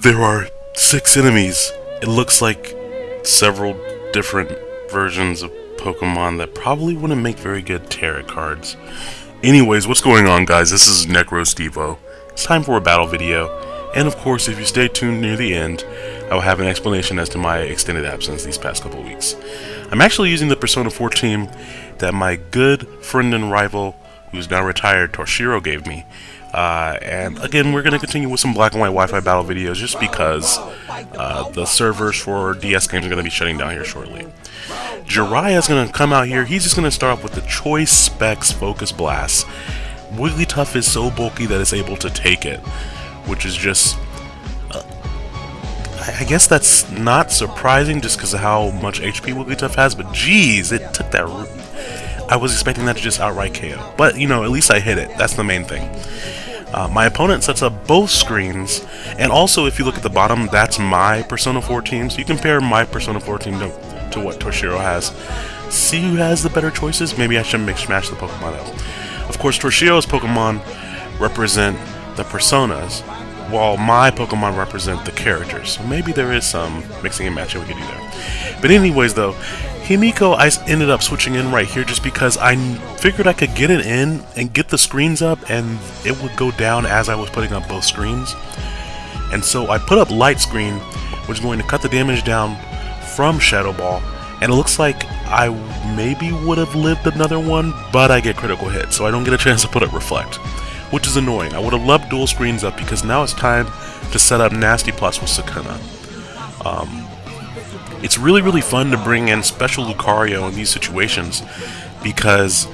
There are six enemies. It looks like several different versions of Pokemon that probably wouldn't make very good tarot cards. Anyways, what's going on guys? This is NecroStevo. It's time for a battle video. And of course, if you stay tuned near the end, I will have an explanation as to my extended absence these past couple weeks. I'm actually using the Persona 4 team that my good friend and rival, who's now retired, Toshiro gave me. Uh, and again, we're going to continue with some black and white Wi-Fi battle videos just because uh, the servers for DS games are going to be shutting down here shortly. Jiraiya is going to come out here. He's just going to start off with the Choice Specs Focus Blast. Wigglytuff is so bulky that it's able to take it, which is just... I guess that's not surprising just because of how much HP Wigglytuff has, but geez, it took that... root. I was expecting that to just outright KO. But, you know, at least I hit it. That's the main thing. Uh, my opponent sets up both screens, and also if you look at the bottom, that's my Persona 4 team, so you compare my Persona 4 team to, to what Toshiro has. See who has the better choices? Maybe I should mix match the Pokemon up. Of course, Toshiro's Pokemon represent the Personas, while my Pokemon represent the characters. So maybe there is some mixing and matching we could do there. But anyways, though, Himiko, I ended up switching in right here just because I figured I could get it in and get the screens up and it would go down as I was putting up both screens. And so I put up light screen, which is going to cut the damage down from Shadow Ball. And it looks like I maybe would have lived another one, but I get critical hit, so I don't get a chance to put up Reflect. Which is annoying. I would have loved dual screens up because now it's time to set up Nasty Plot with Sukuna. Um, it's really, really fun to bring in Special Lucario in these situations because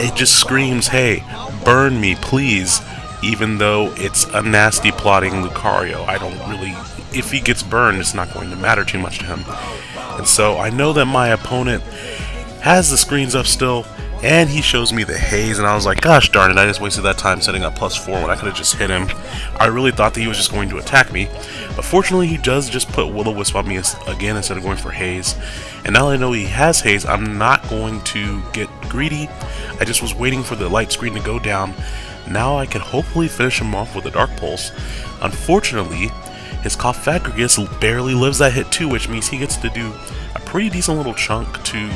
it just screams, hey, burn me, please, even though it's a nasty plotting Lucario. I don't really, if he gets burned, it's not going to matter too much to him. And so I know that my opponent has the screens up still, and he shows me the haze, and I was like, gosh darn it, I just wasted that time setting up plus 4 when I could have just hit him. I really thought that he was just going to attack me, but fortunately he does just put Will-O-Wisp on me again instead of going for haze. And now that I know he has haze, I'm not going to get greedy. I just was waiting for the light screen to go down. Now I can hopefully finish him off with a Dark Pulse. Unfortunately, his Cofagrigus barely lives that hit too, which means he gets to do a pretty decent little chunk to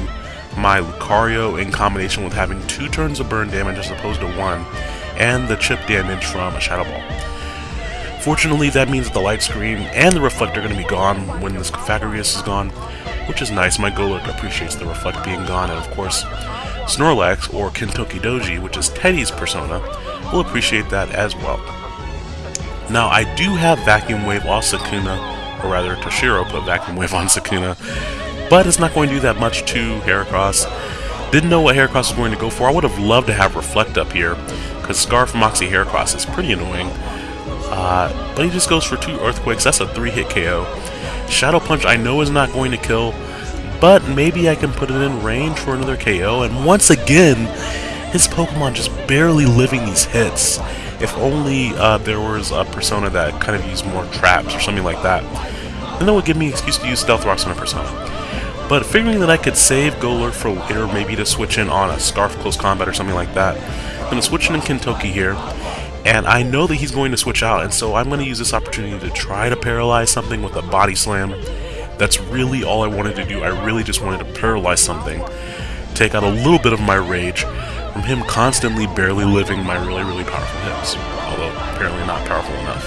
my Lucario in combination with having two turns of burn damage as opposed to one, and the chip damage from a Shadow Ball. Fortunately, that means that the light screen and the reflect are going to be gone when this Cofagrigus is gone, which is nice. My Golurk appreciates the reflect being gone, and of course, Snorlax, or Kintoki Doji, which is Teddie's persona, will appreciate that as well. Now, I do have Vacuum Wave on Sukuna, or rather, Toshiro put Vacuum Wave on Sukuna, but it's not going to do that much to Heracross. Didn't know what Heracross was going to go for. I would have loved to have Reflect up here, because Scarf Moxie Heracross is pretty annoying. Uh, but he just goes for two Earthquakes. That's a three-hit KO. Shadow Punch I know is not going to kill, but maybe I can put it in range for another KO. And once again, his Pokemon just barely living these hits. If only uh, there was a Persona that kind of used more traps or something like that, then that would give me an excuse to use Stealth Rocks on a Persona. But figuring that I could save Golurk for later, maybe to switch in on a Scarf Close Combat or something like that, I'm going to switch in Kintoki here, and I know that he's going to switch out, and so I'm going to use this opportunity to try to paralyze something with a Body Slam. That's really all I wanted to do. I really just wanted to paralyze something, take out a little bit of my rage from him constantly barely living my really, really powerful hits, although apparently not powerful enough.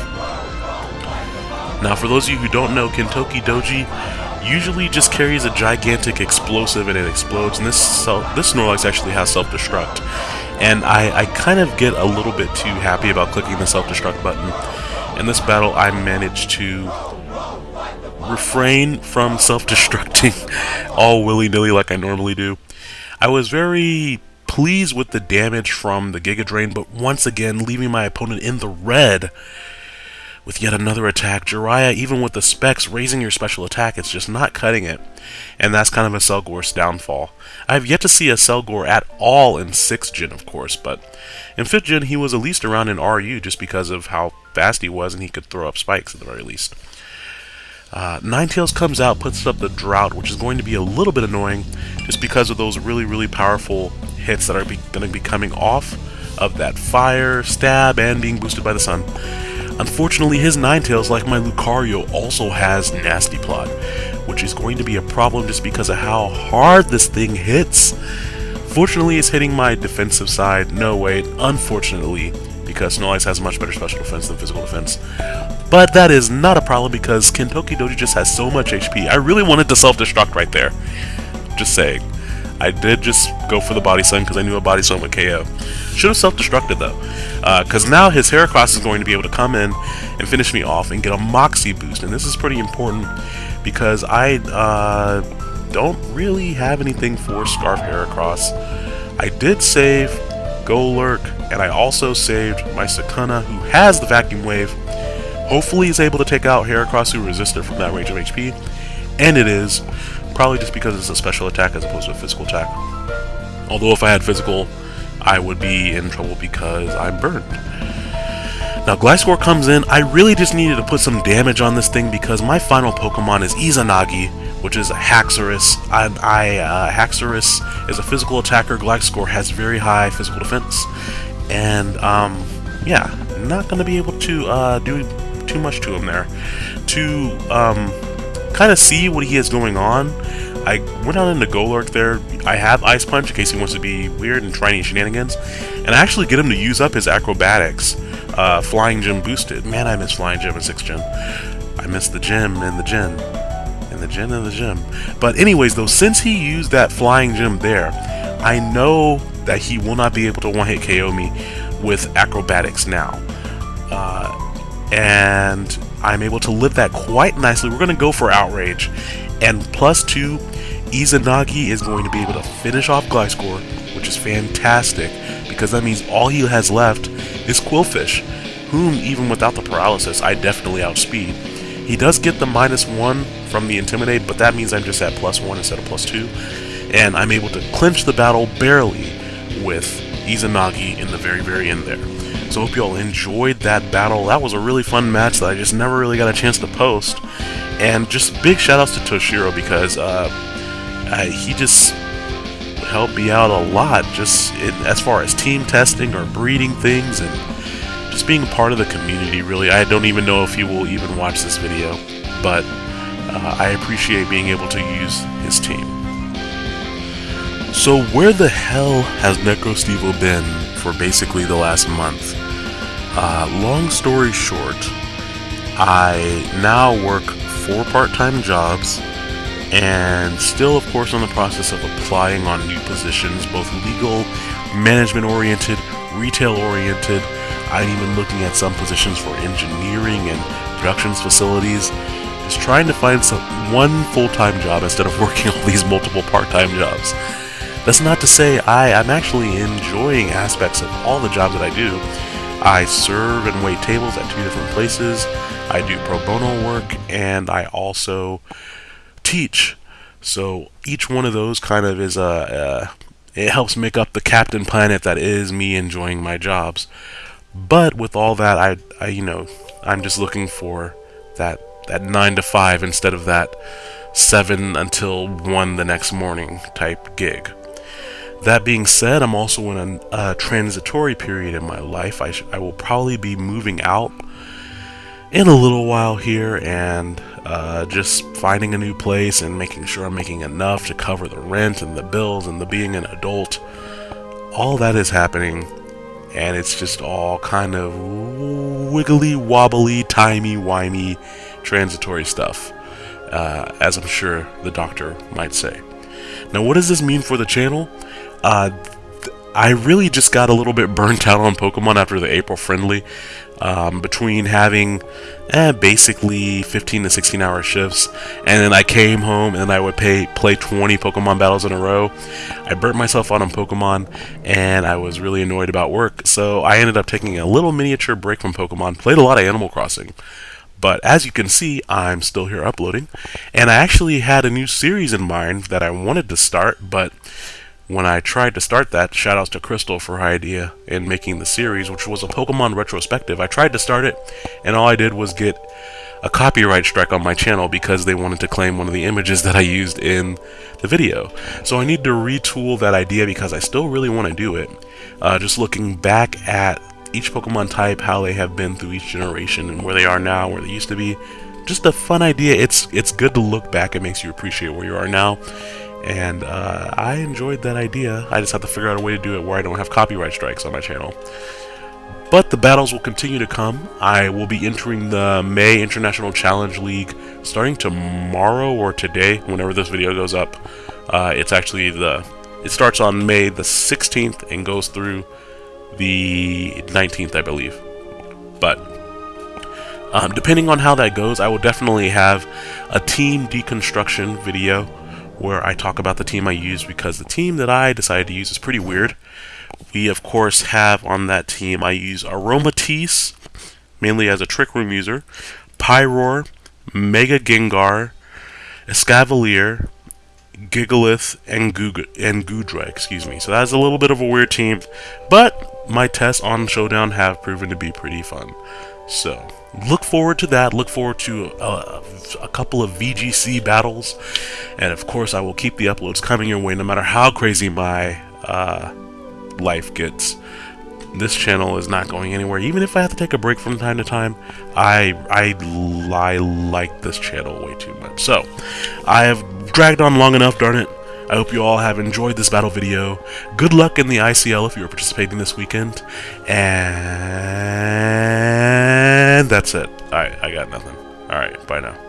Now, for those of you who don't know, Kintoki Doji usually just carries a gigantic explosive and it explodes, and this this Snorlax actually has self-destruct. And I, I kind of get a little bit too happy about clicking the self-destruct button. In this battle, I managed to refrain from self-destructing all willy-nilly like I normally do. I was very pleased with the damage from the Giga Drain, but once again, leaving my opponent in the red with yet another attack. Jiraiya, even with the specs raising your special attack, it's just not cutting it. And that's kind of Accelgor's downfall. I have yet to see Accelgor at all in 6th gen, of course, but in 5th gen he was at least around in RU just because of how fast he was and he could throw up spikes at the very least. Uh, Ninetales comes out, puts up the Drought, which is going to be a little bit annoying just because of those really, really powerful hits that are going to be coming off of that fire, stab, and being boosted by the sun. Unfortunately, his Ninetales, like my Lucario, also has Nasty Plot, which is going to be a problem just because of how hard this thing hits. Fortunately, it's hitting my defensive side. No, wait, unfortunately, because Ice has much better special defense than physical defense. But that is not a problem because Kintoki Doji just has so much HP. I really wanted to self-destruct right there. Just saying. I did just go for the Body Slam because I knew a Body Slam would KO. Should have self-destructed though, because uh, now his Heracross is going to be able to come in and finish me off and get a Moxie boost, and this is pretty important because I uh, don't really have anything for Scarf Heracross. I did save Golurk, and I also saved my Sukuna, who has the Vacuum Wave. Hopefully he's able to take out Heracross, who resisted from that range of HP, and it is. Probably just because it's a special attack as opposed to a physical attack. Although if I had physical, I would be in trouble because I'm burned. Now Gliscor comes in, I really just needed to put some damage on this thing because my final Pokemon is Izanagi, which is a Haxorus. I, I uh, Haxorus is a physical attacker, Gliscor has very high physical defense, and um, yeah, not going to be able to uh, do too much to him there. To um, kind of see what he has going on, I went out into Golurk there. I have Ice Punch in case he wants to be weird and try any shenanigans. And I actually get him to use up his acrobatics. Uh, Flying Gem boosted. Man, I miss Flying Gem and 6th Gen. I miss the gym and the gym. And the gym and the gym. But anyways, though, since he used that Flying Gem there, I know that he will not be able to one-hit KO me with acrobatics now. Uh, and I'm able to live that quite nicely. We're going to go for Outrage. And plus two, Izanagi is going to be able to finish off Gliscor, which is fantastic, because that means all he has left is Qwilfish, whom, even without the paralysis, I definitely outspeed. He does get the minus one from the Intimidate, but that means I'm just at plus one instead of plus two, and I'm able to clinch the battle barely with Izanagi in the very, very end there. So hope you all enjoyed that battle. That was a really fun match that I just never really got a chance to post. And just big shout outs to Toshiro because uh, he just helped me out a lot just in, as far as team testing or breeding things and just being part of the community really. I don't even know if he will even watch this video, but uh, I appreciate being able to use his team. So where the hell has NecroStevo been for basically the last month? Uh, long story short, I now work four part-time jobs and still of course in the process of applying on new positions, both legal, management-oriented, retail-oriented. I'm even looking at some positions for engineering and productions facilities. Just trying to find some one full-time job instead of working all these multiple part-time jobs. That's not to say I, I'm actually enjoying aspects of all the jobs that I do. I serve and wait tables at two different places. I do pro bono work, and I also teach. So each one of those kind of is a, it helps make up the Captain Planet that is me enjoying my jobs. But with all that, I, I you know, I'm just looking for that that nine to five instead of that seven until one the next morning type gig. That being said, I'm also in a, a transitory period in my life. I, I, will probably be moving out in a little while here and uh, just finding a new place and making sure I'm making enough to cover the rent and the bills and the being an adult. All that is happening, and it's just all kind of wiggly, wobbly, timey-wimey, transitory stuff, uh, as I'm sure the doctor might say. Now, what does this mean for the channel? Uh, I really just got a little bit burnt out on Pokemon after the April friendly. um, between having eh, basically 15 to 16 hour shifts, and then I came home and I would pay, play 20 Pokemon battles in a row. I burnt myself out on Pokemon, and I was really annoyed about work, so I ended up taking a little miniature break from Pokemon. Played a lot of Animal Crossing. But as you can see, I'm still here uploading, and I actually had a new series in mind that I wanted to start, but when I tried to start that, shoutouts to Crystal for her idea in making the series, which was a Pokemon retrospective. I tried to start it, and all I did was get a copyright strike on my channel because they wanted to claim one of the images that I used in the video. So I need to retool that idea because I still really want to do it. Uh, just looking back at each Pokemon type, how they have been through each generation, and where they are now, where they used to be. Just a fun idea. It's it's good to look back. It makes you appreciate where you are now and uh, I enjoyed that idea. I just have to figure out a way to do it where I don't have copyright strikes on my channel. But the battles will continue to come. I will be entering the May International Challenge League starting tomorrow or today, whenever this video goes up. Uh, it's actually the it starts on May the 16th and goes through the 19th, I believe. But um, depending on how that goes, I will definitely have a team deconstruction video where I talk about the team I use because the team that I decided to use is pretty weird. We, of course, have on that team, I use Aromatisse, mainly as a Trick Room user, Pyroar, Mega Gengar, Escavalier, Gigalith, and, Goog and Goodra, excuse me. So that's a little bit of a weird team, but my tests on Showdown have proven to be pretty fun. So, look forward to that. Look forward to uh, a couple of VGC battles. And of course, I will keep the uploads coming your way no matter how crazy my uh, life gets. This channel is not going anywhere. Even if I have to take a break from time to time, I, I, I like this channel way too much. So, I have dragged on long enough, darn it. I hope you all have enjoyed this battle video. Good luck in the ICL if you are participating this weekend. And that's it. Alright, I got nothing. Alright, bye now.